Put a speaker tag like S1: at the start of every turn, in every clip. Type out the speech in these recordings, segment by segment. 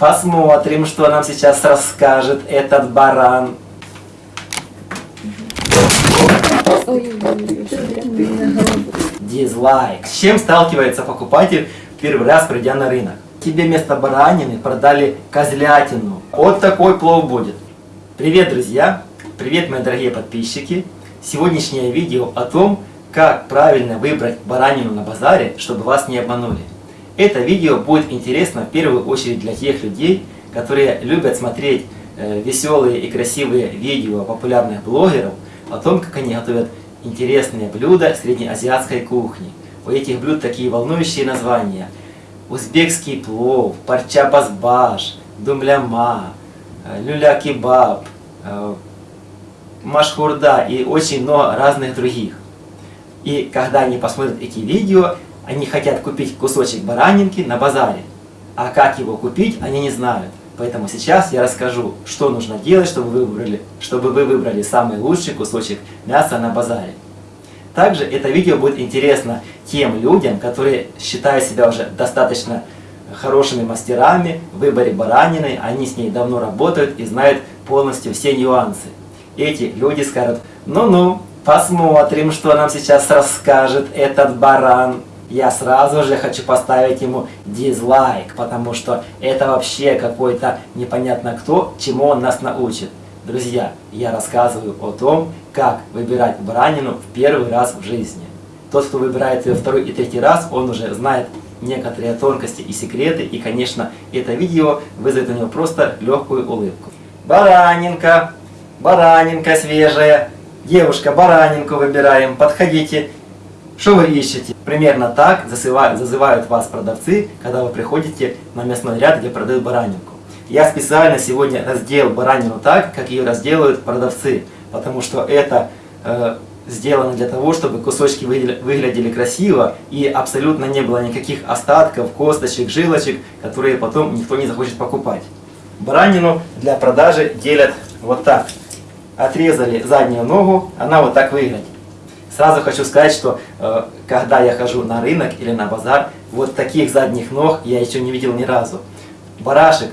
S1: посмотрим, что нам сейчас расскажет этот баран. Дизлайк. С чем сталкивается покупатель первый раз, придя на рынок? Тебе вместо баранины продали козлятину. Вот такой плов будет. Привет, друзья! Привет, мои дорогие подписчики! Сегодняшнее видео о том, как правильно выбрать баранину на базаре, чтобы вас не обманули. Это видео будет интересно в первую очередь для тех людей, которые любят смотреть э, веселые и красивые видео популярных блогеров о том, как они готовят интересные блюда среднеазиатской кухни. У этих блюд такие волнующие названия. Узбекский плов, парча базбаш, думляма, э, люля-кебаб, э, машхурда и очень много разных других. И когда они посмотрят эти видео, они хотят купить кусочек баранинки на базаре. А как его купить, они не знают. Поэтому сейчас я расскажу, что нужно делать, чтобы вы выбрали, чтобы вы выбрали самый лучший кусочек мяса на базаре. Также это видео будет интересно тем людям, которые считают себя уже достаточно хорошими мастерами в выборе баранины, они с ней давно работают и знают полностью все нюансы. Эти люди скажут, ну-ну, посмотрим, что нам сейчас расскажет этот баран я сразу же хочу поставить ему дизлайк, потому что это вообще какой-то непонятно кто, чему он нас научит. Друзья, я рассказываю о том, как выбирать баранину в первый раз в жизни. Тот, кто выбирает ее второй и третий раз, он уже знает некоторые тонкости и секреты, и, конечно, это видео вызовет у него просто легкую улыбку. Баранинка, баранинка свежая, девушка, баранинку выбираем, подходите, что вы ищете? Примерно так зазывают, зазывают вас продавцы, когда вы приходите на мясной ряд, где продают баранинку. Я специально сегодня разделал баранину так, как ее разделывают продавцы, потому что это э, сделано для того, чтобы кусочки выглядели красиво и абсолютно не было никаких остатков, косточек, жилочек, которые потом никто не захочет покупать. Баранину для продажи делят вот так. Отрезали заднюю ногу, она вот так выглядит. Сразу хочу сказать, что э, когда я хожу на рынок или на базар, вот таких задних ног я еще не видел ни разу. Барашек,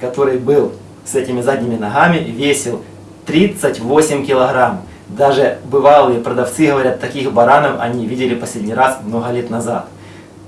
S1: который был с этими задними ногами, весил 38 килограмм. Даже бывалые продавцы говорят, таких баранов они видели последний раз много лет назад.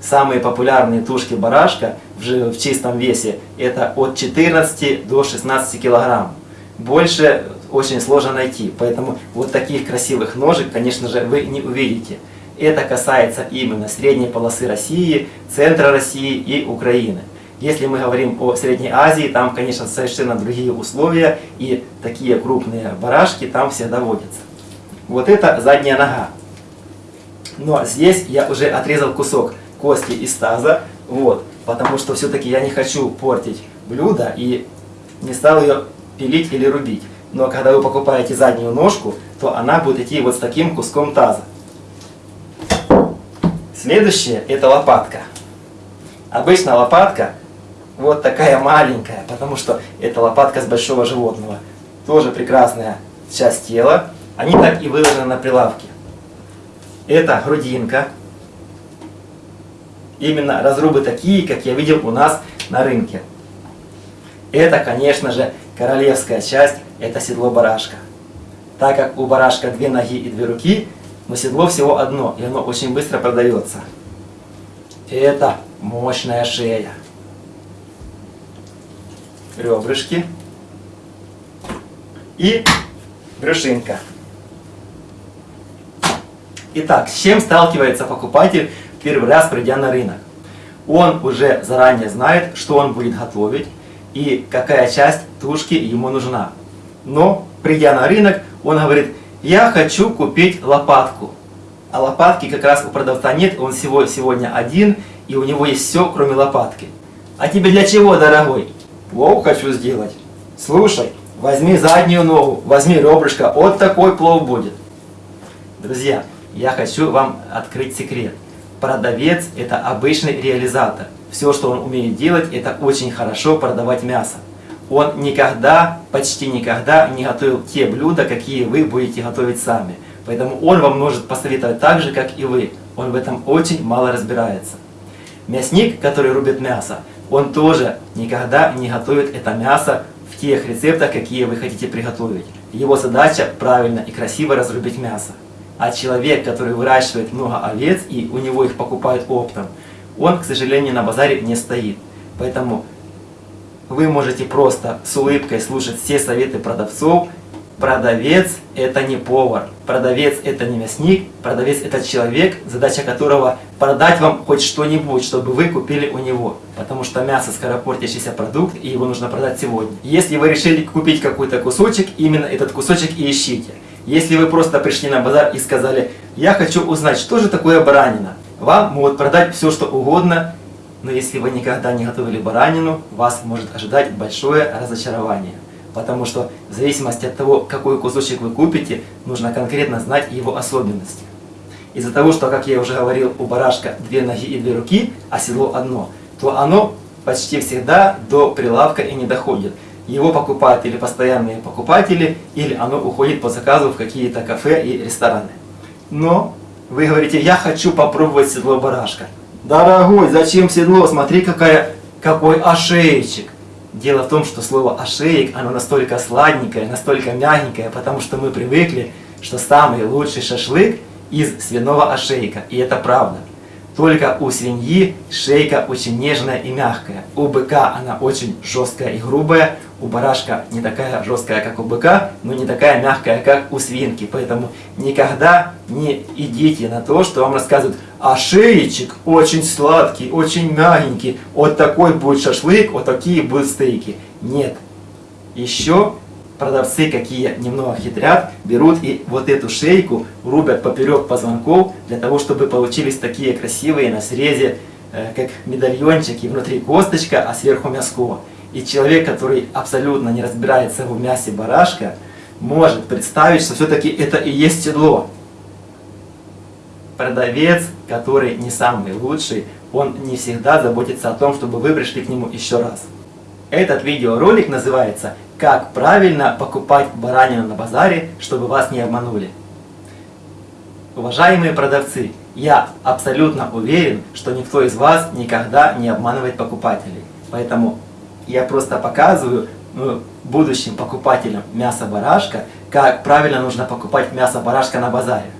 S1: Самые популярные тушки барашка в, в чистом весе это от 14 до 16 килограмм. Больше очень сложно найти. Поэтому вот таких красивых ножек, конечно же, вы не увидите. Это касается именно средней полосы России, центра России и Украины. Если мы говорим о Средней Азии, там, конечно, совершенно другие условия, и такие крупные барашки там всегда водятся. Вот это задняя нога. Но здесь я уже отрезал кусок кости из таза, вот, потому что все-таки я не хочу портить блюдо и не стал ее пилить или рубить. Но когда вы покупаете заднюю ножку, то она будет идти вот с таким куском таза. Следующее это лопатка. Обычно лопатка вот такая маленькая, потому что это лопатка с большого животного. Тоже прекрасная часть тела. Они так и выложены на прилавке. Это грудинка. Именно разрубы такие, как я видел у нас на рынке. Это, конечно же, королевская часть – это седло барашка. Так как у барашка две ноги и две руки, но седло всего одно, и оно очень быстро продается. Это мощная шея. Ребрышки. И брюшинка. Итак, с чем сталкивается покупатель первый раз, придя на рынок? Он уже заранее знает, что он будет готовить, и какая часть тушки ему нужна. Но, придя на рынок, он говорит, я хочу купить лопатку. А лопатки как раз у продавца нет, он всего сегодня один, и у него есть все, кроме лопатки. А тебе для чего, дорогой? Плов хочу сделать. Слушай, возьми заднюю ногу, возьми ребрышко, вот такой плов будет. Друзья, я хочу вам открыть секрет. Продавец – это обычный реализатор. Все, что он умеет делать, это очень хорошо продавать мясо. Он никогда, почти никогда не готовил те блюда, какие вы будете готовить сами. Поэтому он вам может посоветовать так же, как и вы. Он в этом очень мало разбирается. Мясник, который рубит мясо, он тоже никогда не готовит это мясо в тех рецептах, какие вы хотите приготовить. Его задача правильно и красиво разрубить мясо. А человек, который выращивает много овец и у него их покупают оптом, он, к сожалению, на базаре не стоит. Поэтому вы можете просто с улыбкой слушать все советы продавцов. Продавец – это не повар, продавец – это не мясник, продавец – это человек, задача которого продать вам хоть что-нибудь, чтобы вы купили у него. Потому что мясо – скоропортящийся продукт, и его нужно продать сегодня. Если вы решили купить какой-то кусочек, именно этот кусочек и ищите. Если вы просто пришли на базар и сказали, я хочу узнать, что же такое баранина, вам могут продать все, что угодно, но если вы никогда не готовили баранину, вас может ожидать большое разочарование. Потому что в зависимости от того, какой кусочек вы купите, нужно конкретно знать его особенности. Из-за того, что, как я уже говорил, у барашка две ноги и две руки, а седло одно, то оно почти всегда до прилавка и не доходит. Его покупают или постоянные покупатели, или оно уходит по заказу в какие-то кафе и рестораны. Но вы говорите, я хочу попробовать седло барашка. Дорогой, зачем седло? Смотри, какая, какой ошейчик. Дело в том, что слово ошеек, оно настолько сладенькое, настолько мягенькое, потому что мы привыкли, что самый лучший шашлык из свиного ошейка. И это правда. Только у свиньи шейка очень нежная и мягкая. У быка она очень жесткая и грубая. У барашка не такая жесткая, как у быка, но не такая мягкая, как у свинки. Поэтому никогда не идите на то, что вам рассказывают, а шеечек очень сладкий, очень мягенький. Вот такой будет шашлык, вот такие будут стейки. Нет. Еще продавцы, какие немного хитрят, берут и вот эту шейку рубят поперек позвонков, для того, чтобы получились такие красивые на срезе, э, как медальончики, внутри косточка, а сверху мяско. И человек, который абсолютно не разбирается в мясе барашка, может представить, что все-таки это и есть седло. Продавец, который не самый лучший, он не всегда заботится о том, чтобы вы пришли к нему еще раз. Этот видеоролик называется как правильно покупать баранину на базаре, чтобы вас не обманули. Уважаемые продавцы, я абсолютно уверен, что никто из вас никогда не обманывает покупателей. Поэтому я просто показываю ну, будущим покупателям мяса барашка, как правильно нужно покупать мясо барашка на базаре.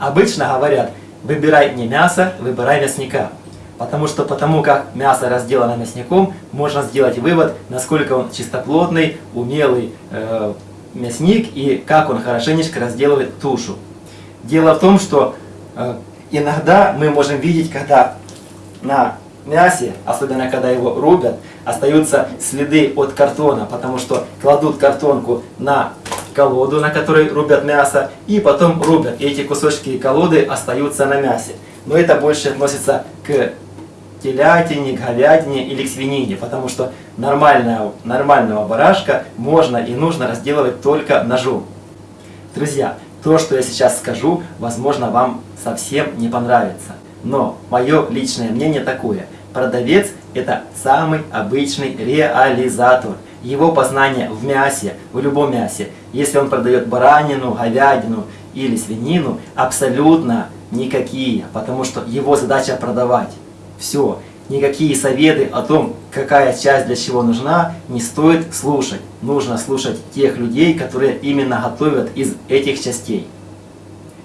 S1: Обычно говорят, выбирай не мясо, выбирай мясника. Потому что потому как мясо разделано мясником, можно сделать вывод, насколько он чистоплотный, умелый э, мясник и как он хорошенечко разделывает тушу. Дело в том, что э, иногда мы можем видеть, когда на мясе, особенно когда его рубят, остаются следы от картона, потому что кладут картонку на колоду, на которой рубят мясо, и потом рубят. И эти кусочки колоды остаются на мясе. Но это больше относится к телятине, говядине или к свинине, потому что нормального, нормального барашка можно и нужно разделывать только ножом. Друзья, то, что я сейчас скажу, возможно, вам совсем не понравится. Но мое личное мнение такое. Продавец – это самый обычный реализатор. Его познание в мясе, в любом мясе, если он продает баранину, говядину или свинину, абсолютно никакие, потому что его задача продавать. Все. Никакие советы о том, какая часть для чего нужна, не стоит слушать. Нужно слушать тех людей, которые именно готовят из этих частей.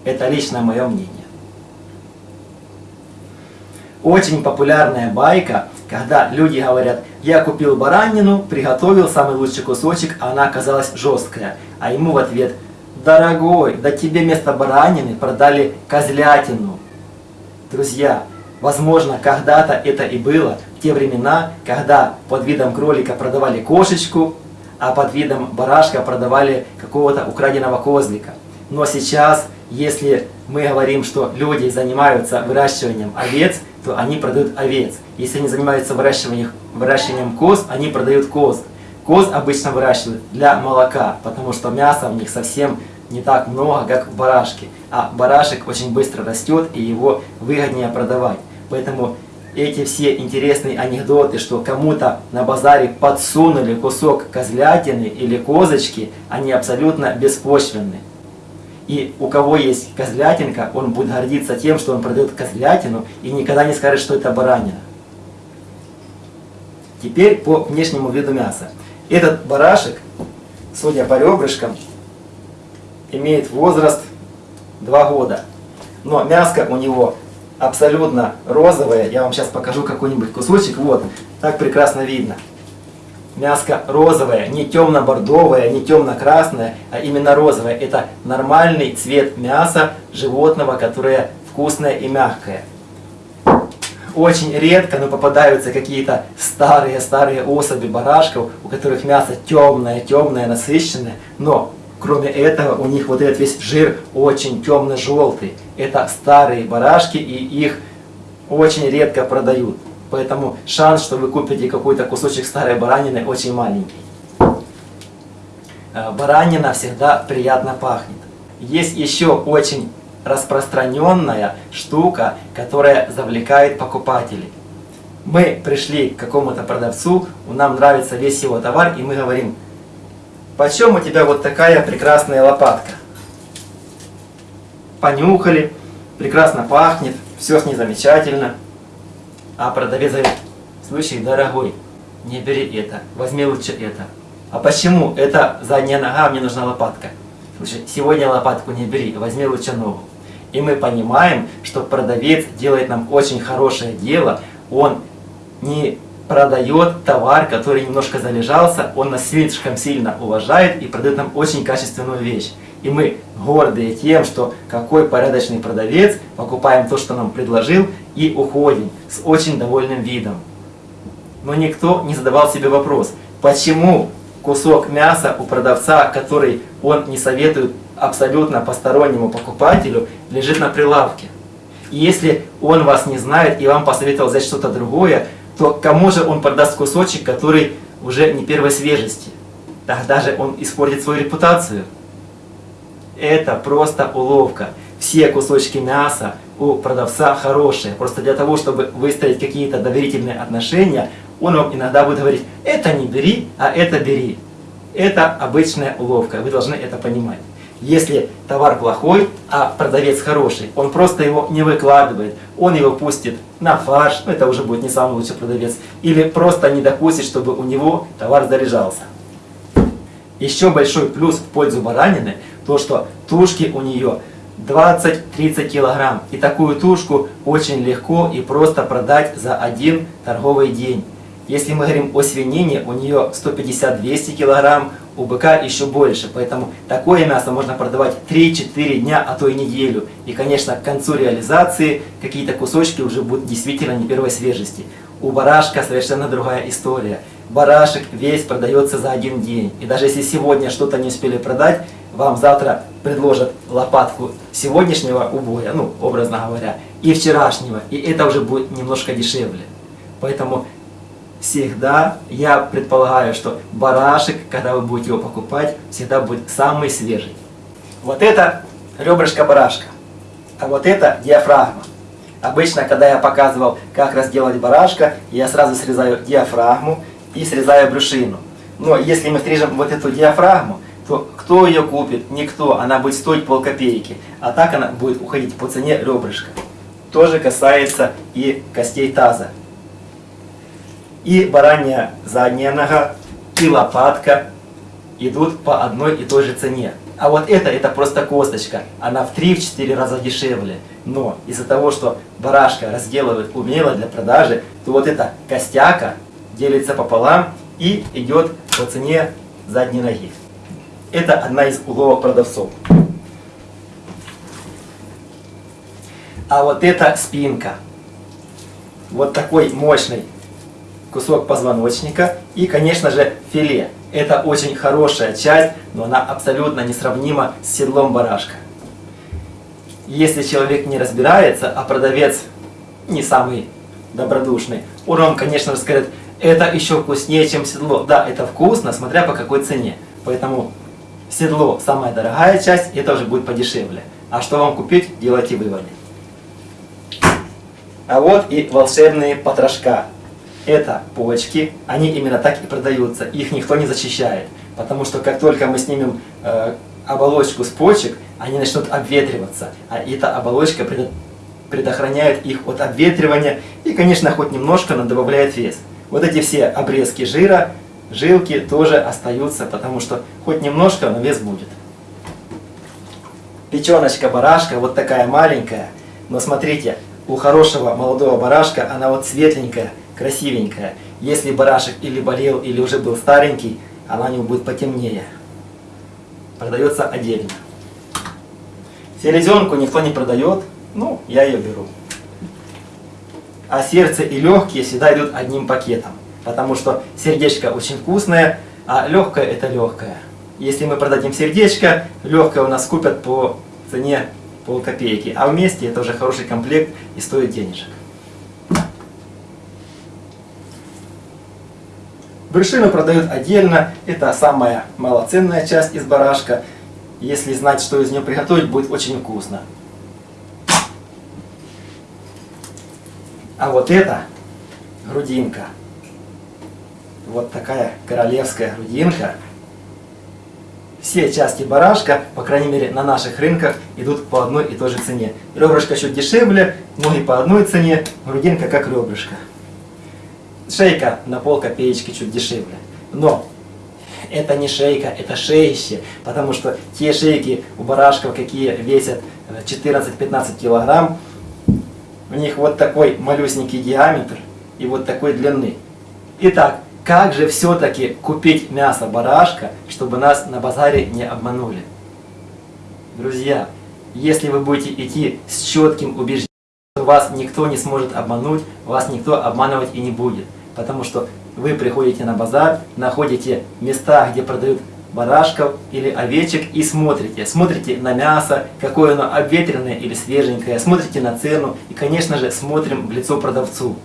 S1: Это лично мое мнение. Очень популярная байка, когда люди говорят, я купил баранину, приготовил самый лучший кусочек, а она оказалась жесткая. А ему в ответ, дорогой, да тебе вместо баранины продали козлятину. Друзья, Возможно, когда-то это и было, в те времена, когда под видом кролика продавали кошечку, а под видом барашка продавали какого-то украденного козлика. Но сейчас, если мы говорим, что люди занимаются выращиванием овец, то они продают овец. Если они занимаются выращиванием, выращиванием коз, они продают коз. Коз обычно выращивают для молока, потому что мяса в них совсем не так много, как в барашке. А барашек очень быстро растет, и его выгоднее продавать. Поэтому эти все интересные анекдоты, что кому-то на базаре подсунули кусок козлятины или козочки, они абсолютно беспочвенны. И у кого есть козлятинка, он будет гордиться тем, что он продает козлятину и никогда не скажет, что это баранина. Теперь по внешнему виду мяса. Этот барашек, судя по ребрышкам, имеет возраст 2 года. Но мяско у него абсолютно розовое. Я вам сейчас покажу какой-нибудь кусочек. Вот, так прекрасно видно. Мяско розовое, не темно-бордовое, не темно-красное, а именно розовое. Это нормальный цвет мяса животного, которое вкусное и мягкое. Очень редко, но попадаются какие-то старые-старые особи барашков, у которых мясо темное, темное, насыщенное, но Кроме этого, у них вот этот весь жир очень темно-желтый. Это старые барашки, и их очень редко продают. Поэтому шанс, что вы купите какой-то кусочек старой баранины, очень маленький. Э, баранина всегда приятно пахнет. Есть еще очень распространенная штука, которая завлекает покупателей. Мы пришли к какому-то продавцу, нам нравится весь его товар, и мы говорим, почем у тебя вот такая прекрасная лопатка? Понюхали, прекрасно пахнет, все с ней замечательно. А продавец говорит, слушай, дорогой, не бери это, возьми лучше это. А почему? Это задняя нога, мне нужна лопатка. Слушай, сегодня лопатку не бери, возьми лучше ногу. И мы понимаем, что продавец делает нам очень хорошее дело, он не продает товар, который немножко залежался, он нас слишком сильно уважает и продает нам очень качественную вещь. И мы гордые тем, что какой порядочный продавец, покупаем то, что нам предложил, и уходим с очень довольным видом. Но никто не задавал себе вопрос, почему кусок мяса у продавца, который он не советует абсолютно постороннему покупателю, лежит на прилавке. И если он вас не знает и вам посоветовал взять что-то другое, то кому же он продаст кусочек, который уже не первой свежести? Тогда же он испортит свою репутацию. Это просто уловка. Все кусочки мяса у продавца хорошие. Просто для того, чтобы выстроить какие-то доверительные отношения, он вам иногда будет говорить, это не бери, а это бери. Это обычная уловка, вы должны это понимать. Если товар плохой, а продавец хороший, он просто его не выкладывает, он его пустит на фарш, ну это уже будет не самый лучший продавец, или просто не допустит, чтобы у него товар заряжался. Еще большой плюс в пользу баранины, то что тушки у нее 20-30 килограмм. И такую тушку очень легко и просто продать за один торговый день. Если мы говорим о свинине, у нее 150-200 килограмм, у быка еще больше. Поэтому такое мясо можно продавать 3-4 дня, а то и неделю. И, конечно, к концу реализации какие-то кусочки уже будут действительно не первой свежести. У барашка совершенно другая история. Барашек весь продается за один день. И даже если сегодня что-то не успели продать, вам завтра предложат лопатку сегодняшнего убоя, ну, образно говоря, и вчерашнего. И это уже будет немножко дешевле. Поэтому всегда, я предполагаю, что барашек, когда вы будете его покупать, всегда будет самый свежий. Вот это ребрышко барашка, а вот это диафрагма. Обычно, когда я показывал, как разделать барашка, я сразу срезаю диафрагму и срезаю брюшину. Но если мы срежем вот эту диафрагму, то кто ее купит? Никто. Она будет стоить полкопейки. А так она будет уходить по цене ребрышка. Тоже касается и костей таза и баранья задняя нога, и лопатка идут по одной и той же цене. А вот это, это просто косточка. Она в 3-4 раза дешевле. Но из-за того, что барашка разделывают умело для продажи, то вот эта костяка делится пополам и идет по цене задней ноги. Это одна из уловок продавцов. А вот это спинка. Вот такой мощный кусок позвоночника и, конечно же, филе. Это очень хорошая часть, но она абсолютно несравнима с седлом барашка. Если человек не разбирается, а продавец не самый добродушный, он вам, конечно же, скажет, это еще вкуснее, чем седло. Да, это вкусно, смотря по какой цене. Поэтому седло самая дорогая часть, это уже будет подешевле. А что вам купить, делайте выводы. А вот и волшебные потрошка это почки, они именно так и продаются, их никто не зачищает. Потому что как только мы снимем э, оболочку с почек, они начнут обветриваться, а эта оболочка пред, предохраняет их от обветривания и, конечно, хоть немножко, но добавляет вес. Вот эти все обрезки жира, жилки тоже остаются, потому что хоть немножко, но вес будет. Печеночка барашка вот такая маленькая, но смотрите, у хорошего молодого барашка она вот светленькая, красивенькая. Если барашек или болел, или уже был старенький, она у него будет потемнее. Продается отдельно. Селезенку никто не продает, ну, я ее беру. А сердце и легкие всегда идут одним пакетом. Потому что сердечко очень вкусное, а легкое это легкое. Если мы продадим сердечко, легкое у нас купят по цене полкопейки. А вместе это уже хороший комплект и стоит денежек. Брюшину продают отдельно. Это самая малоценная часть из барашка. Если знать, что из нее приготовить, будет очень вкусно. А вот это грудинка. Вот такая королевская грудинка. Все части барашка, по крайней мере на наших рынках, идут по одной и той же цене. Ребрышко чуть дешевле, ноги по одной цене, грудинка как ребрышко. Шейка на пол копеечки чуть дешевле. Но это не шейка, это шеище, потому что те шейки у барашков, какие весят 14-15 килограмм, у них вот такой малюсенький диаметр и вот такой длины. Итак, как же все-таки купить мясо барашка, чтобы нас на базаре не обманули? Друзья, если вы будете идти с четким убеждением, вас никто не сможет обмануть, вас никто обманывать и не будет. Потому что вы приходите на базар, находите места, где продают барашков или овечек и смотрите. Смотрите на мясо, какое оно обветренное или свеженькое, смотрите на цену и, конечно же, смотрим в лицо продавцу.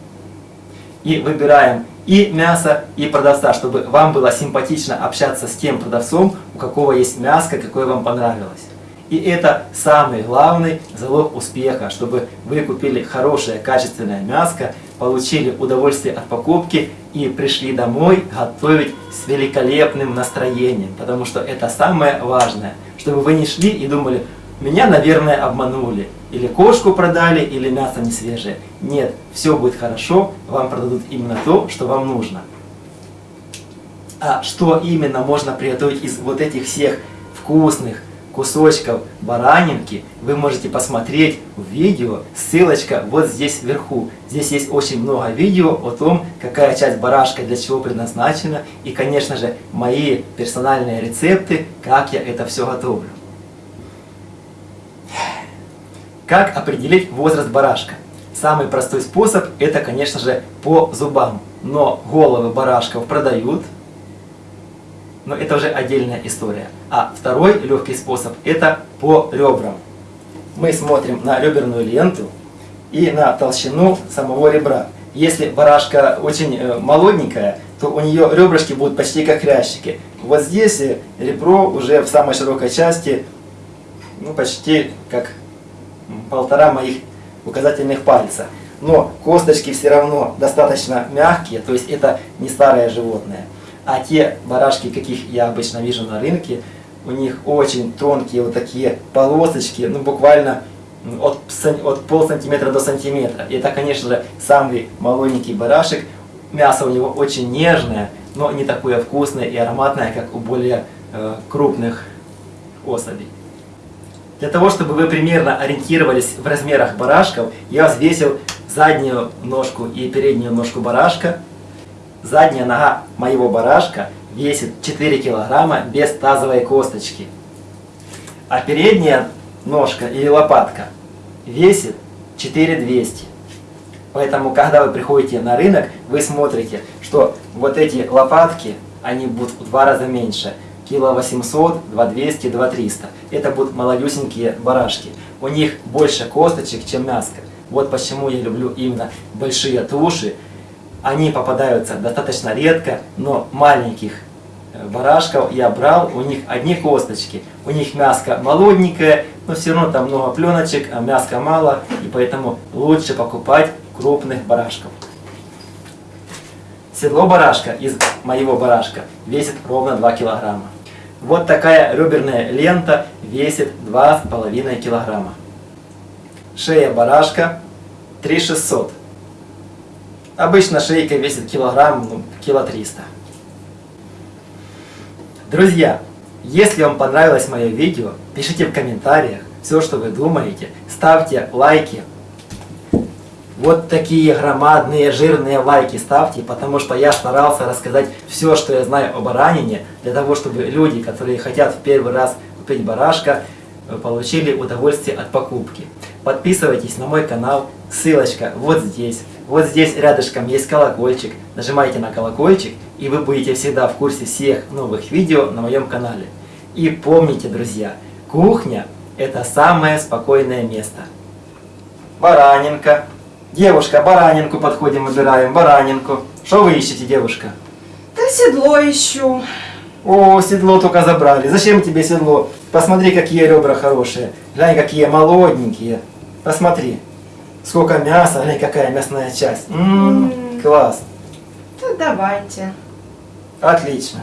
S1: И выбираем и мясо, и продавца, чтобы вам было симпатично общаться с тем продавцом, у какого есть мяско, какое вам понравилось. И это самый главный залог успеха, чтобы вы купили хорошее, качественное мяско, получили удовольствие от покупки и пришли домой готовить с великолепным настроением. Потому что это самое важное, чтобы вы не шли и думали, меня, наверное, обманули. Или кошку продали, или мясо не свежее. Нет, все будет хорошо, вам продадут именно то, что вам нужно. А что именно можно приготовить из вот этих всех вкусных, кусочков баранинки вы можете посмотреть в видео, ссылочка вот здесь вверху. Здесь есть очень много видео о том, какая часть барашка для чего предназначена и, конечно же, мои персональные рецепты, как я это все готовлю. Как определить возраст барашка? Самый простой способ это, конечно же, по зубам. Но головы барашков продают, но это уже отдельная история. А второй легкий способ это по ребрам. Мы смотрим на реберную ленту и на толщину самого ребра. Если барашка очень э, молоденькая, то у нее ребрышки будут почти как хрящики. Вот здесь э, ребро уже в самой широкой части, ну почти как полтора моих указательных пальца. Но косточки все равно достаточно мягкие, то есть это не старое животное. А те барашки, каких я обычно вижу на рынке, у них очень тонкие вот такие полосочки, ну буквально от, от пол сантиметра до сантиметра. И это, конечно же, самый молоденький барашек. Мясо у него очень нежное, но не такое вкусное и ароматное, как у более э, крупных особей. Для того, чтобы вы примерно ориентировались в размерах барашков, я взвесил заднюю ножку и переднюю ножку барашка, Задняя нога моего барашка весит 4 килограмма без тазовой косточки. А передняя ножка или лопатка весит 4200. Поэтому, когда вы приходите на рынок, вы смотрите, что вот эти лопатки, они будут в два раза меньше. Кило 800, 2200, 2300. Это будут молодюсенькие барашки. У них больше косточек, чем мяска. Вот почему я люблю именно большие туши, они попадаются достаточно редко, но маленьких э, барашков я брал, у них одни косточки, у них мяско молоденькое, но все равно там много пленочек, а мяска мало, и поэтому лучше покупать крупных барашков. Седло барашка из моего барашка весит ровно 2 килограмма. Вот такая реберная лента весит 2,5 килограмма. Шея барашка 3600 Обычно шейка весит килограмм, ну, кило триста. Друзья, если вам понравилось мое видео, пишите в комментариях все, что вы думаете, ставьте лайки. Вот такие громадные жирные лайки ставьте, потому что я старался рассказать все, что я знаю о баранине, для того, чтобы люди, которые хотят в первый раз купить барашка, получили удовольствие от покупки. Подписывайтесь на мой канал, ссылочка вот здесь. Вот здесь рядышком есть колокольчик. Нажимайте на колокольчик, и вы будете всегда в курсе всех новых видео на моем канале. И помните, друзья, кухня – это самое спокойное место. Баранинка. Девушка, баранинку подходим, выбираем, баранинку. Что вы ищете, девушка?
S2: Да седло ищу.
S1: О, седло только забрали. Зачем тебе седло? Посмотри, какие ребра хорошие. Глянь, какие молоденькие. Посмотри. Сколько мяса, глянь, какая мясная часть. М,
S2: М.
S1: класс.
S2: Да давайте.
S1: Отлично.